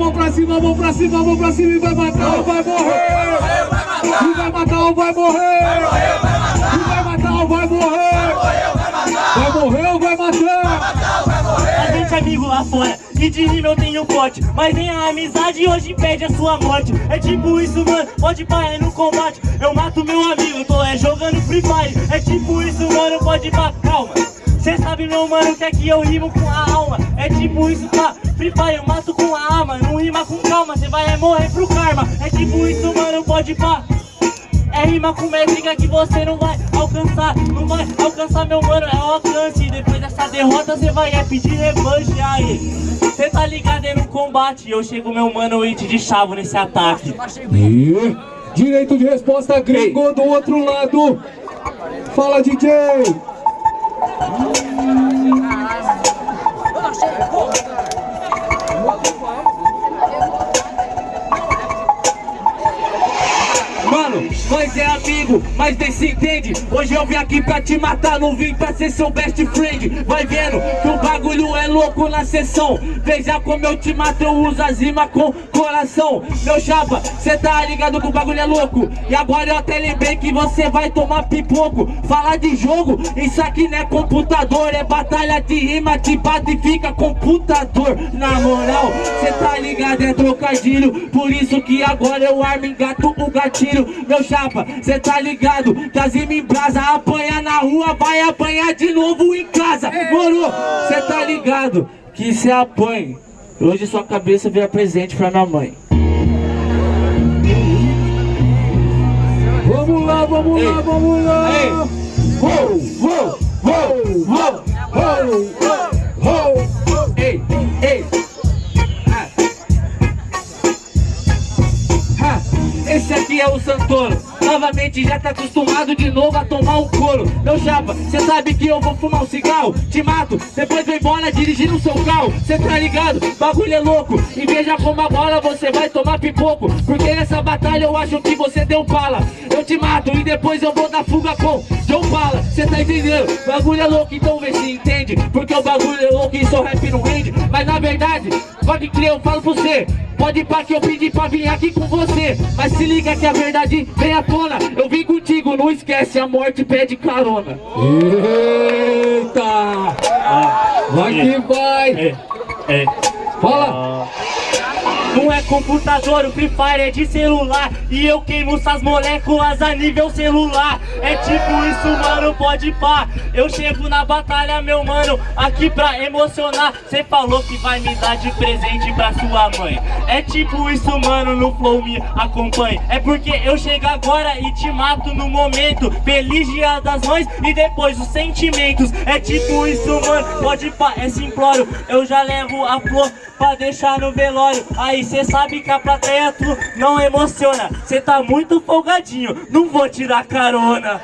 mão pra cima, mão pra cima, mão pra cima e vai matar ou vai morrer. E vai matar ou vai morrer. E vai matar ou vai morrer. Vai morrer ou vai matar. A gente é amigo lá fora e de rima eu tenho pote Mas nem a amizade hoje impede a sua morte É tipo isso mano, pode parar no combate Eu mato meu amigo, tô é jogando Free Fire É tipo isso mano, pode parar, calma Cê sabe meu mano que aqui eu rimo com a alma É tipo isso tá, Free Fire eu mato com a alma vai é morrer pro karma. É tipo isso mano, pode pá. É rima com métrica que você não vai alcançar Não vai alcançar meu mano, é o alcance. Depois dessa derrota cê vai é pedir revanche aí? Cê tá ligado é no combate. Eu chego meu mano e te de chavo nesse ataque. E direito de resposta gringo do outro lado. Fala DJ Mano, nós é amigo, mas nem se entende. Hoje eu vim aqui pra te matar, não vim pra ser seu best friend. Vai vendo que o bagulho é louco na sessão. Veja como eu te mato, eu uso as rimas com coração. Meu chapa, cê tá ligado que o bagulho é louco. E agora eu até lembrei que você vai tomar pipoco. Falar de jogo, isso aqui não é computador. É batalha de rima, te bate e fica computador. Na moral, cê tá ligado, é trocadilho. Por isso que agora eu armo engato o gatilho. Meu chapa, cê tá ligado? Rima em brasa. Apanha na rua, vai apanhar de novo em casa. Moro, cê tá ligado? Que cê apanha. Hoje sua cabeça vira presente pra minha mãe. Vamos lá, vamos lá, vamos lá. Ei. Uou, uou, uou, uou, uou. Ei, ei. Esse aqui é o Santoro Novamente já tá acostumado de novo a tomar um couro. Meu chapa, cê sabe que eu vou fumar um cigarro. Te mato, depois vou embora dirigindo o seu carro. Cê tá ligado, bagulho é louco. E veja como agora você vai tomar pipoco. Porque nessa batalha eu acho que você deu bala. Eu te mato e depois eu vou dar fuga com John Bala. Cê tá entendendo? Bagulho é louco, então vê se entende. Porque o bagulho é louco e seu rap não rende. Mas na verdade, pode crer, eu falo pra você Pode pá que eu pedi pra vir aqui com você Mas se liga que a verdade vem à tona Eu vim contigo, não esquece, a morte pede carona Eita! Vai que vai! É, é Fala! Não é computador, o Free Fire é de celular. E eu queimo essas moléculas a nível celular. É tipo isso, mano, pode pá. Eu chego na batalha, meu mano, aqui pra emocionar. Cê falou que vai me dar de presente pra sua mãe. É tipo isso, mano, no flow me acompanhe. É porque eu chego agora e te mato no momento. Feliz dia das mães e depois os sentimentos. É tipo isso, mano, pode pá, é simplório Eu já levo a flor pra deixar no velório. Aí cê sabe que a plateia tu não emociona. Cê tá muito folgadinho, não vou tirar carona